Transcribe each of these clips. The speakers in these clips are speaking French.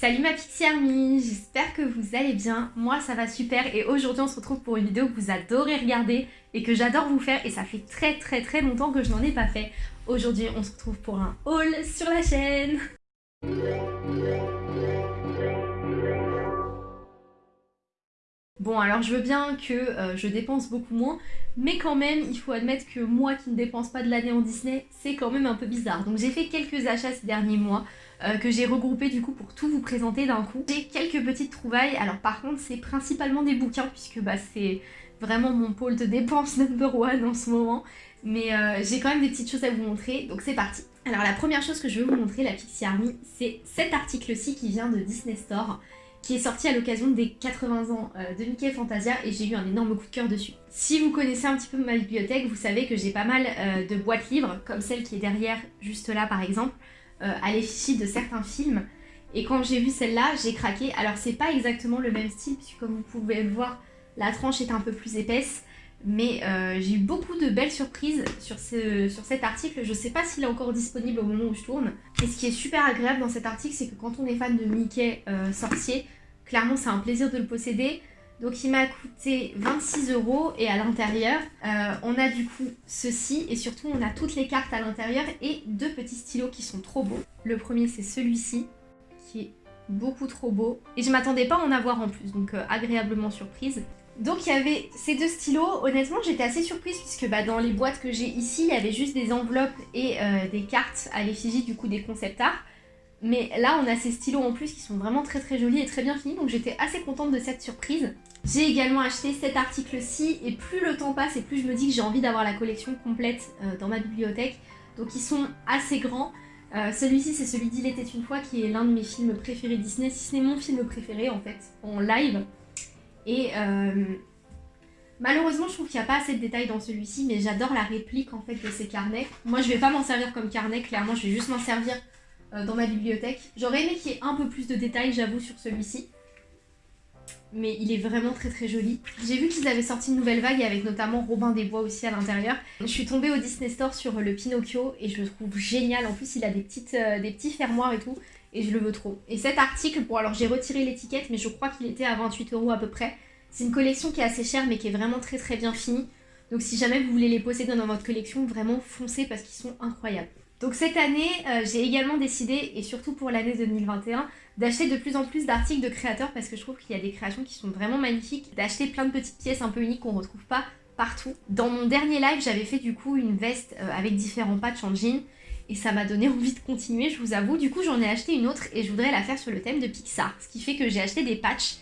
Salut ma Pixie Army, j'espère que vous allez bien, moi ça va super et aujourd'hui on se retrouve pour une vidéo que vous adorez regarder et que j'adore vous faire et ça fait très très très longtemps que je n'en ai pas fait. Aujourd'hui on se retrouve pour un haul sur la chaîne Bon alors je veux bien que euh, je dépense beaucoup moins, mais quand même il faut admettre que moi qui ne dépense pas de l'année en Disney, c'est quand même un peu bizarre. Donc j'ai fait quelques achats ces derniers mois, euh, que j'ai regroupé du coup pour tout vous présenter d'un coup. J'ai quelques petites trouvailles, alors par contre c'est principalement des bouquins puisque bah, c'est vraiment mon pôle de dépenses number one en ce moment. Mais euh, j'ai quand même des petites choses à vous montrer, donc c'est parti. Alors la première chose que je veux vous montrer, la Pixie Army, c'est cet article-ci qui vient de Disney Store qui est sorti à l'occasion des 80 ans euh, de Mickey Fantasia et j'ai eu un énorme coup de cœur dessus. Si vous connaissez un petit peu ma bibliothèque, vous savez que j'ai pas mal de boîtes livres, comme celle qui est derrière, juste là par exemple, euh, à l'effigie de certains films. Et quand j'ai vu celle-là, j'ai craqué. Alors c'est pas exactement le même style, puisque comme vous pouvez le voir, la tranche est un peu plus épaisse. Mais euh, j'ai eu beaucoup de belles surprises sur, ce, sur cet article. Je sais pas s'il est encore disponible au moment où je tourne. Et ce qui est super agréable dans cet article, c'est que quand on est fan de Mickey euh, sorcier, clairement c'est un plaisir de le posséder. Donc il m'a coûté 26 euros et à l'intérieur, euh, on a du coup ceci et surtout on a toutes les cartes à l'intérieur et deux petits stylos qui sont trop beaux. Le premier c'est celui-ci qui est beaucoup trop beau et je m'attendais pas à en avoir en plus donc agréablement surprise. Donc il y avait ces deux stylos, honnêtement j'étais assez surprise puisque bah, dans les boîtes que j'ai ici il y avait juste des enveloppes et euh, des cartes à l'effigie du coup des concept art. Mais là, on a ces stylos en plus qui sont vraiment très très jolis et très bien finis, donc j'étais assez contente de cette surprise. J'ai également acheté cet article-ci, et plus le temps passe et plus je me dis que j'ai envie d'avoir la collection complète euh, dans ma bibliothèque. Donc ils sont assez grands. Euh, celui-ci, c'est celui d'Il était une fois, qui est l'un de mes films préférés Disney, si ce n'est mon film préféré en fait, en live. Et euh, malheureusement, je trouve qu'il n'y a pas assez de détails dans celui-ci, mais j'adore la réplique en fait de ces carnets. Moi, je vais pas m'en servir comme carnet, clairement, je vais juste m'en servir euh, dans ma bibliothèque. J'aurais aimé qu'il y ait un peu plus de détails, j'avoue, sur celui-ci. Mais il est vraiment très très joli. J'ai vu qu'ils avaient sorti une nouvelle vague avec notamment Robin des Bois aussi à l'intérieur. Je suis tombée au Disney Store sur le Pinocchio et je le trouve génial. En plus, il a des, euh, des petits fermoirs et tout. Et je le veux trop. Et cet article, bon alors j'ai retiré l'étiquette, mais je crois qu'il était à 28 euros à peu près. C'est une collection qui est assez chère, mais qui est vraiment très très bien finie. Donc si jamais vous voulez les posséder dans votre collection, vraiment foncez parce qu'ils sont incroyables. Donc cette année, euh, j'ai également décidé, et surtout pour l'année 2021, d'acheter de plus en plus d'articles de créateurs parce que je trouve qu'il y a des créations qui sont vraiment magnifiques, d'acheter plein de petites pièces un peu uniques qu'on retrouve pas partout. Dans mon dernier live, j'avais fait du coup une veste euh, avec différents patchs en jean et ça m'a donné envie de continuer, je vous avoue. Du coup, j'en ai acheté une autre et je voudrais la faire sur le thème de Pixar, ce qui fait que j'ai acheté des patchs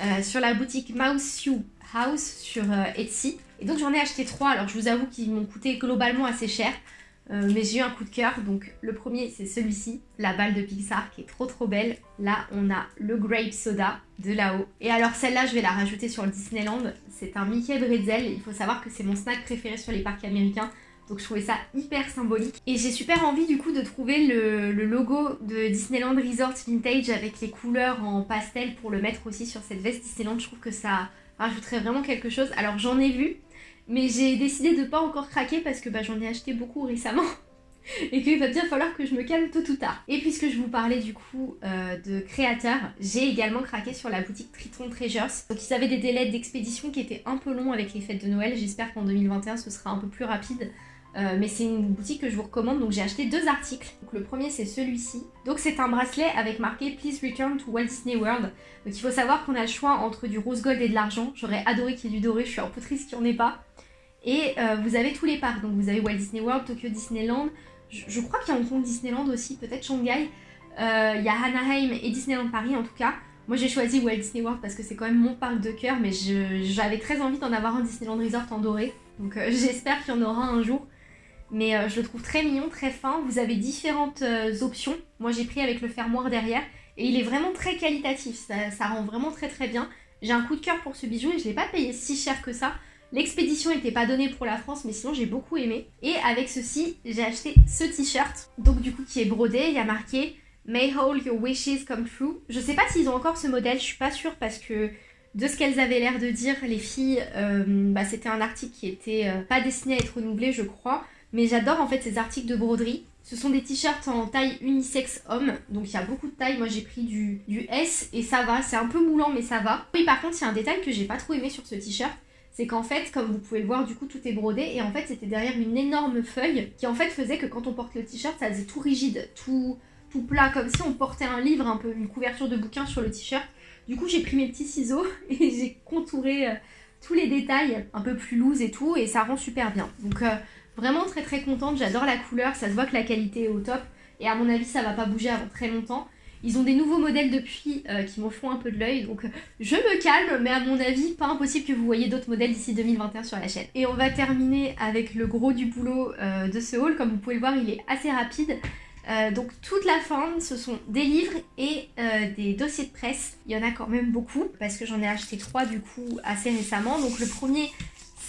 euh, sur la boutique Mouse You House sur Etsy. Et donc j'en ai acheté trois, alors je vous avoue qu'ils m'ont coûté globalement assez cher. Euh, mais j'ai eu un coup de cœur, donc le premier c'est celui-ci, la balle de Pixar qui est trop trop belle. Là on a le Grape Soda de là-haut. Et alors celle-là je vais la rajouter sur le Disneyland, c'est un Mickey Bretzel, il faut savoir que c'est mon snack préféré sur les parcs américains. Donc je trouvais ça hyper symbolique. Et j'ai super envie du coup de trouver le, logo de Disneyland Resort Vintage avec les couleurs en pastel pour le mettre aussi sur cette veste Disneyland. Je trouve que ça rajouterait vraiment quelque chose. Alors j'en ai vu, mais j'ai décidé de pas encore craquer parce que bah, j'en ai acheté beaucoup récemment. et qu'il va bien falloir que je me calme tôt ou tard. Et puisque je vous parlais du coup euh, de créateurs, j'ai également craqué sur la boutique Triton Treasures. Donc ils avaient des délais d'expédition qui étaient un peu longs avec les fêtes de Noël. J'espère qu'en 2021 ce sera un peu plus rapide. Euh, mais c'est une boutique que je vous recommande, donc j'ai acheté deux articles. Donc le premier c'est celui-ci. Donc c'est un bracelet avec marqué Please return to Walt Disney World. Donc il faut savoir qu'on a le choix entre du rose gold et de l'argent. J'aurais adoré qu'il y ait du doré, je suis un peu triste qu'il n'y en ait pas. Et euh, vous avez tous les parcs, donc vous avez Walt Disney World, Tokyo Disneyland, je, crois qu'il y a Hong Kong Disneyland aussi, peut-être Shanghai. Euh, il y a Anaheim et Disneyland Paris en tout cas. Moi j'ai choisi Walt Disney World parce que c'est quand même mon parc de cœur, mais j'avais très envie d'en avoir un Disneyland Resort en doré. Donc j'espère qu'il y en aura un jour. Mais je le trouve très mignon, très fin. Vous avez différentes options. Moi j'ai pris avec le fermoir derrière. Et il est vraiment très qualitatif, ça, rend vraiment très très bien. J'ai un coup de cœur pour ce bijou et je ne l'ai pas payé si cher que ça. L'expédition n'était pas donnée pour la France, mais sinon j'ai beaucoup aimé. Et avec ceci, j'ai acheté ce t-shirt, donc du coup qui est brodé, il y a marqué May all your wishes come true. Je sais pas s'ils ont encore ce modèle, je suis pas sûre parce que de ce qu'elles avaient l'air de dire, les filles, euh, bah, c'était un article qui était euh, pas destiné à être renouvelé, je crois. Mais j'adore en fait ces articles de broderie. Ce sont des t-shirts en taille unisex homme, donc il y a beaucoup de tailles. Moi j'ai pris du, du S et ça va, c'est un peu moulant mais ça va. Oui par contre il y a un détail que j'ai pas trop aimé sur ce t-shirt, c'est qu'en fait, comme vous pouvez le voir, du coup, tout est brodé. Et en fait, c'était derrière une énorme feuille qui, en fait, faisait que quand on porte le t-shirt, ça faisait tout rigide, tout, tout plat, comme si on portait un livre, un peu une couverture de bouquin sur le t-shirt. Du coup, j'ai pris mes petits ciseaux et j'ai contouré euh, tous les détails un peu plus loose et tout. Et ça rend super bien. Donc, euh, vraiment très très contente. J'adore la couleur. Ça se voit que la qualité est au top. Et à mon avis, ça va pas bouger avant très longtemps. Ils ont des nouveaux modèles depuis euh, qui m'en font un peu de l'œil, donc je me calme, mais à mon avis, pas impossible que vous voyez d'autres modèles d'ici 2021 sur la chaîne. Et on va terminer avec le gros du boulot euh, de ce haul. Comme vous pouvez le voir, il est assez rapide. Euh, donc toute la fin, ce sont des livres et des dossiers de presse. Il y en a quand même beaucoup parce que j'en ai acheté trois du coup assez récemment. Donc le premier,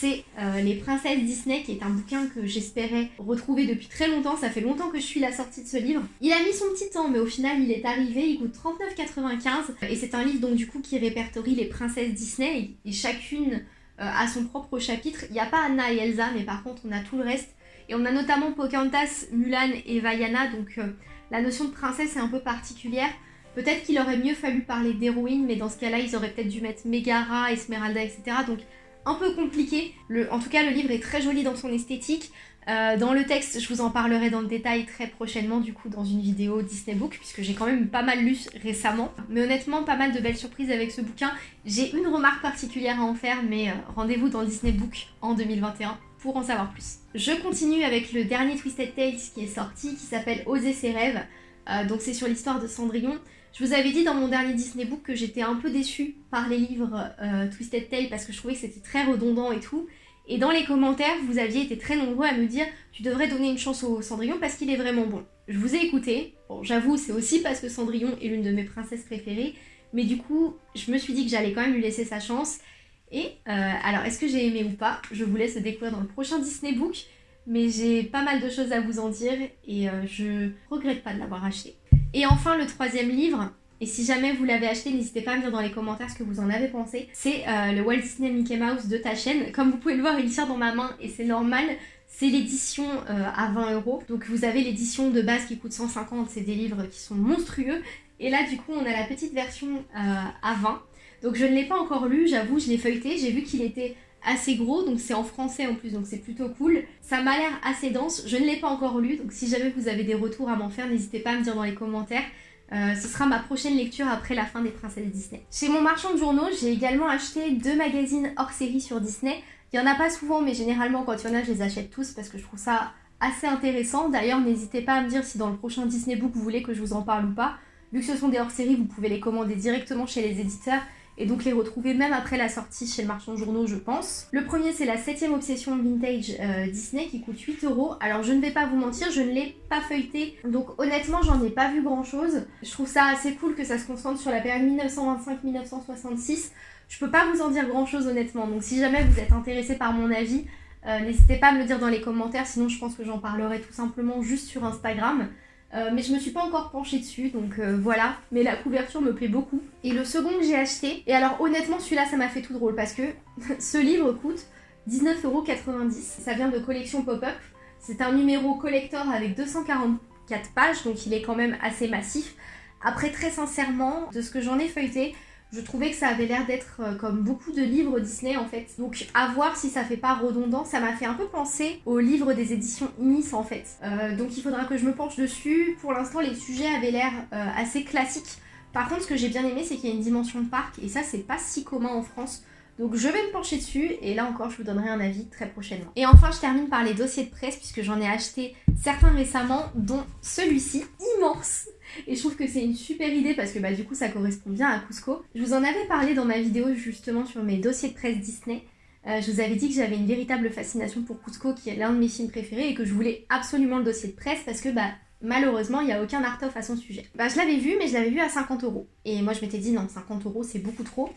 c'est euh, Les Princesses Disney, qui est un bouquin que j'espérais retrouver depuis très longtemps. Ça fait longtemps que je suis la sortie de ce livre. Il a mis son petit temps, mais au final, il est arrivé. Il coûte 39,95. Et c'est un livre, donc, du coup, qui répertorie les princesses Disney. Et, chacune euh, a son propre chapitre. Il n'y a pas Anna et Elsa, mais par contre, on a tout le reste. Et on a notamment Pocahontas, Mulan et Vaiana. Donc, euh, la notion de princesse est un peu particulière. Peut-être qu'il aurait mieux fallu parler d'héroïne, mais dans ce cas-là, ils auraient peut-être dû mettre Megara, Esmeralda, etc. Donc un peu compliqué. En tout cas, le livre est très joli dans son esthétique. Euh, dans le texte, je vous en parlerai dans le détail très prochainement, du coup, dans une vidéo Disney Book, puisque j'ai quand même pas mal lu récemment. Mais honnêtement, pas mal de belles surprises avec ce bouquin. J'ai une remarque particulière à en faire, mais euh, rendez-vous dans Disney Book en 2021 pour en savoir plus. Je continue avec le dernier Twisted Tales qui est sorti, qui s'appelle Oser ses rêves. Euh, donc c'est sur l'histoire de Cendrillon. Je vous avais dit dans mon dernier Disney Book que j'étais un peu déçue par les livres euh, Twisted Tale parce que je trouvais que c'était très redondant et tout. Et dans les commentaires, vous aviez été très nombreux à me dire tu devrais donner une chance au Cendrillon parce qu'il est vraiment bon. Je vous ai écouté. Bon, j'avoue, c'est aussi parce que Cendrillon est l'une de mes princesses préférées. Mais du coup, je me suis dit que j'allais quand même lui laisser sa chance. Et euh, alors, est-ce que j'ai aimé ou pas? Je vous laisse découvrir dans le prochain Disney Book. Mais j'ai pas mal de choses à vous en dire et euh, je regrette pas de l'avoir acheté. Et enfin, le troisième livre, et si jamais vous l'avez acheté, n'hésitez pas à me dire dans les commentaires ce que vous en avez pensé. C'est euh, le Walt Disney Mickey Mouse de ta chaîne. Comme vous pouvez le voir, il tient dans ma main et c'est normal. C'est l'édition euh, à 20 euros. Donc vous avez l'édition de base qui coûte 150. C'est des livres qui sont monstrueux. Et là, du coup, on a la petite version euh, à 20. Donc je ne l'ai pas encore lu, j'avoue, je l'ai feuilleté. J'ai vu qu'il était assez gros, donc c'est en français en plus, donc c'est plutôt cool. Ça m'a l'air assez dense, je ne l'ai pas encore lu, donc si jamais vous avez des retours à m'en faire, n'hésitez pas à me dire dans les commentaires. Euh, ce sera ma prochaine lecture après la fin des Princesses Disney. Chez mon marchand de journaux, j'ai également acheté deux magazines hors série sur Disney. Il n'y en a pas souvent, mais généralement quand il y en a, je les achète tous parce que je trouve ça assez intéressant. D'ailleurs, n'hésitez pas à me dire si dans le prochain Disney Book vous voulez que je vous en parle ou pas. Vu que ce sont des hors série vous pouvez les commander directement chez les éditeurs et donc les retrouver même après la sortie chez le marchand de journaux je pense. Le premier c'est la 7 obsession vintage euh, Disney qui coûte 8 euros. Alors je ne vais pas vous mentir, je ne l'ai pas feuilleté, donc honnêtement j'en ai pas vu grand chose. Je trouve ça assez cool que ça se concentre sur la période 1925-1966. Je peux pas vous en dire grand chose honnêtement, donc si jamais vous êtes intéressé par mon avis, euh, n'hésitez pas à me le dire dans les commentaires, sinon je pense que j'en parlerai tout simplement juste sur Instagram. Euh, mais je me suis pas encore penchée dessus, donc euh, voilà. Mais la couverture me plaît beaucoup. Et le second que j'ai acheté, et alors honnêtement celui-là ça m'a fait tout drôle parce que ce livre coûte 19,90€. Ça vient de collection pop-up. C'est un numéro collector avec 244 pages, donc il est quand même assez massif. Après très sincèrement, de ce que j'en ai feuilleté, je trouvais que ça avait l'air d'être euh, comme beaucoup de livres Disney en fait. Donc à voir si ça fait pas redondant, ça m'a fait un peu penser aux livres des éditions Inis en fait. Euh, donc il faudra que je me penche dessus. Pour l'instant les sujets avaient l'air euh, assez classiques. Par contre ce que j'ai bien aimé c'est qu'il y a une dimension de parc et ça c'est pas si commun en France. Donc je vais me pencher dessus et là encore je vous donnerai un avis très prochainement. Et enfin je termine par les dossiers de presse puisque j'en ai acheté certains récemment dont celui-ci immense et je trouve que c'est une super idée parce que bah, du coup ça correspond bien à Cusco. Je vous en avais parlé dans ma vidéo justement sur mes dossiers de presse Disney. Euh, je vous avais dit que j'avais une véritable fascination pour Cusco qui est l'un de mes films préférés et que je voulais absolument le dossier de presse parce que bah malheureusement il n'y a aucun art-off à son sujet. Bah je l'avais vu mais je l'avais vu à 50 euros. Et moi je m'étais dit non 50 euros c'est beaucoup trop.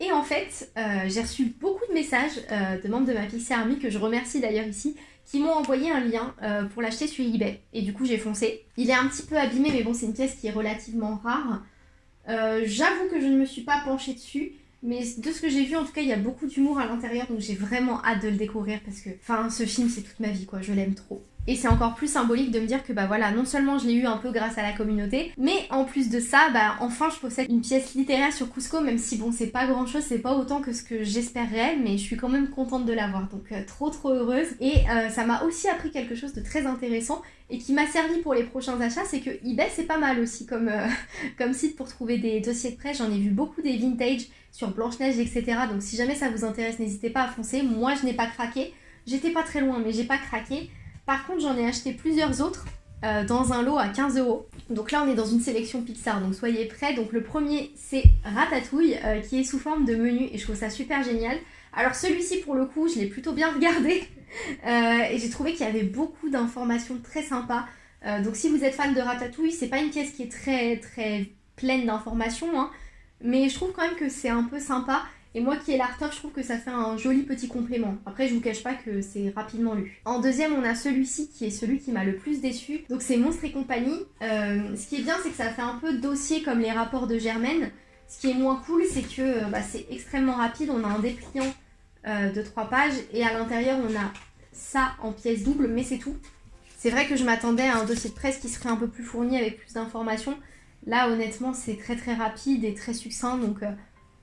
Et en fait, euh, j'ai reçu beaucoup de messages euh, de membres de ma Pixie Army, que je remercie d'ailleurs ici, qui m'ont envoyé un lien euh, pour l'acheter sur eBay. Et du coup, j'ai foncé. Il est un petit peu abîmé, mais bon, c'est une pièce qui est relativement rare. J'avoue que je ne me suis pas penchée dessus, mais de ce que j'ai vu, en tout cas, il y a beaucoup d'humour à l'intérieur, donc j'ai vraiment hâte de le découvrir parce que, enfin, ce film, c'est toute ma vie, quoi. Je l'aime trop. Et c'est encore plus symbolique de me dire que bah voilà, non seulement je l'ai eu un peu grâce à la communauté, mais en plus de ça, bah enfin je possède une pièce littéraire sur Cusco, même si bon c'est pas grand chose, c'est pas autant que ce que j'espérais, mais je suis quand même contente de l'avoir, donc euh, trop trop heureuse. Et euh, ça m'a aussi appris quelque chose de très intéressant et qui m'a servi pour les prochains achats, c'est que eBay c'est pas mal aussi comme, euh, comme site pour trouver des dossiers de prêt. J'en ai vu beaucoup des vintage sur Blanche-Neige, etc. Donc si jamais ça vous intéresse, n'hésitez pas à foncer. Moi je n'ai pas craqué, j'étais pas très loin, mais j'ai pas craqué. Par contre, j'en ai acheté plusieurs autres euh, dans un lot à 15 euros. Donc là, on est dans une sélection Pixar, donc soyez prêts. Donc le premier, c'est Ratatouille, euh, qui est sous forme de menu, et je trouve ça super génial. Alors celui-ci, pour le coup, je l'ai plutôt bien regardé, euh, et j'ai trouvé qu'il y avait beaucoup d'informations très sympas. donc si vous êtes fan de Ratatouille, c'est pas une pièce qui est très très pleine d'informations, hein, mais je trouve quand même que c'est un peu sympa. Et moi qui ai l'art je trouve que ça fait un joli petit complément. Après, je vous cache pas que c'est rapidement lu. En deuxième, on a celui-ci qui est celui qui m'a le plus déçu. Donc c'est Monstre et compagnie. Euh, ce qui est bien, c'est que ça fait un peu dossier comme les rapports de Germaine. Ce qui est moins cool, c'est que euh, bah, c'est extrêmement rapide. On a un dépliant euh, de 3 pages et à l'intérieur, on a ça en pièces doubles, mais c'est tout. C'est vrai que je m'attendais à un dossier de presse qui serait un peu plus fourni avec plus d'informations. Là, honnêtement, c'est très très rapide et très succinct, donc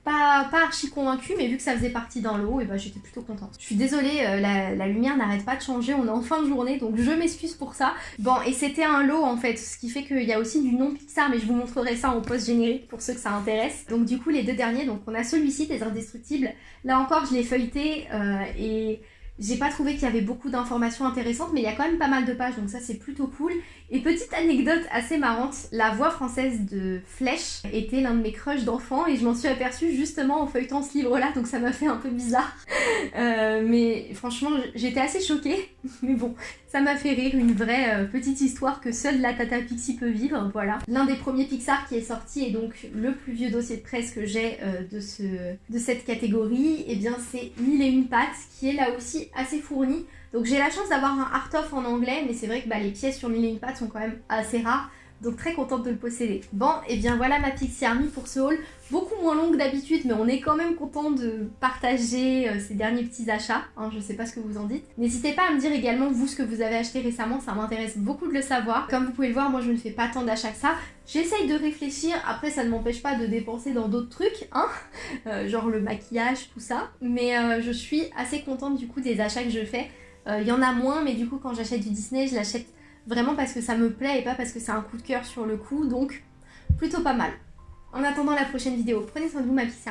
pas, archi convaincue, mais vu que ça faisait partie d'un lot, et bah j'étais plutôt contente. Je suis désolée, euh, la, lumière n'arrête pas de changer, on est en fin de journée, donc je m'excuse pour ça. Bon, et c'était un lot en fait, ce qui fait qu'il y a aussi du non Pixar, mais je vous montrerai ça en post générique pour ceux que ça intéresse. Donc du coup, les deux derniers, donc on a celui-ci, des Indestructibles. Là encore, je l'ai feuilleté, euh, et j'ai pas trouvé qu'il y avait beaucoup d'informations intéressantes, mais il y a quand même pas mal de pages, donc ça c'est plutôt cool. Et petite anecdote assez marrante, la voix française de Flèche était l'un de mes crushs d'enfant et je m'en suis aperçue justement en feuilletant ce livre-là, donc ça m'a fait un peu bizarre. Euh, mais franchement, j'étais assez choquée, mais bon, ça m'a fait rire, une vraie euh, petite histoire que seule la Tata Pixie peut vivre, voilà. L'un des premiers Pixar qui est sorti et donc le plus vieux dossier de presse que j'ai euh, de, ce, de cette catégorie, et eh bien c'est Mille et une pattes qui est là aussi assez fourni. Donc j'ai la chance d'avoir un art-off en anglais, mais c'est vrai que bah, les pièces sur pattes sont quand même assez rares. Donc très contente de le posséder. Bon, et eh bien voilà ma Pixie Army pour ce haul. Beaucoup moins longue d'habitude, mais on est quand même content de partager euh, ces derniers petits achats. Hein, je sais pas ce que vous en dites. N'hésitez pas à me dire également vous ce que vous avez acheté récemment, ça m'intéresse beaucoup de le savoir. Comme vous pouvez le voir, moi je ne fais pas tant d'achats que ça. J'essaye de réfléchir, après ça ne m'empêche pas de dépenser dans d'autres trucs, hein, euh, genre le maquillage, tout ça. Mais euh, je suis assez contente du coup des achats que je fais. Il y en a moins, mais du coup quand j'achète du Disney, je l'achète Vraiment parce que ça me plaît et pas parce que c'est un coup de cœur sur le coup, donc plutôt pas mal. En attendant la prochaine vidéo, prenez soin de vous ma petite.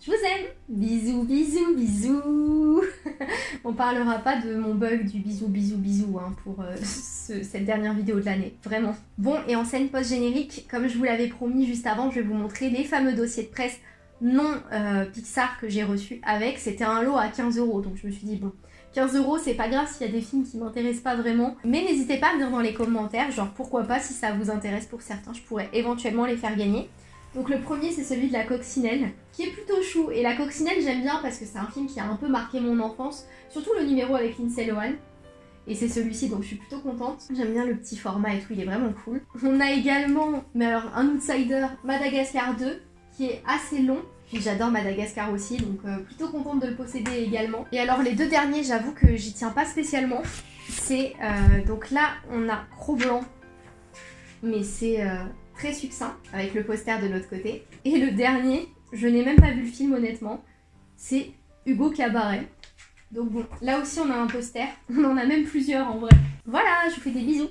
Je vous aime Bisous, bisous, bisous On parlera pas de mon bug du bisou, bisou, bisou hein, pour euh, cette dernière vidéo de l'année, vraiment. Bon, et en scène post-générique, comme je vous l'avais promis juste avant, je vais vous montrer les fameux dossiers de presse non euh, Pixar que j'ai reçus avec. C'était un lot à 15 euros, donc je me suis dit, bon, 15 euros, c'est pas grave s'il y a des films qui m'intéressent pas vraiment. Mais n'hésitez pas à me dire dans les commentaires, genre pourquoi pas, si ça vous intéresse pour certains, je pourrais éventuellement les faire gagner. Donc le premier c'est celui de la coccinelle, qui est plutôt chou. Et la coccinelle j'aime bien parce que c'est un film qui a un peu marqué mon enfance, surtout le numéro avec Lindsay Lohan. Et c'est celui-ci, donc je suis plutôt contente. J'aime bien le petit format et tout, il est vraiment cool. On a également, un outsider, Madagascar 2, qui est assez long, puis j'adore Madagascar aussi, donc euh, plutôt contente de le posséder également. Et alors les deux derniers, j'avoue que j'y tiens pas spécialement. C'est, euh, donc là, on a Cro-Blanc, mais c'est euh, très succinct, avec le poster de l'autre côté. Et le dernier, je n'ai même pas vu le film honnêtement, c'est Hugo Cabaret. Donc bon, là aussi on a un poster, on en a même plusieurs en vrai. Voilà, je vous fais des bisous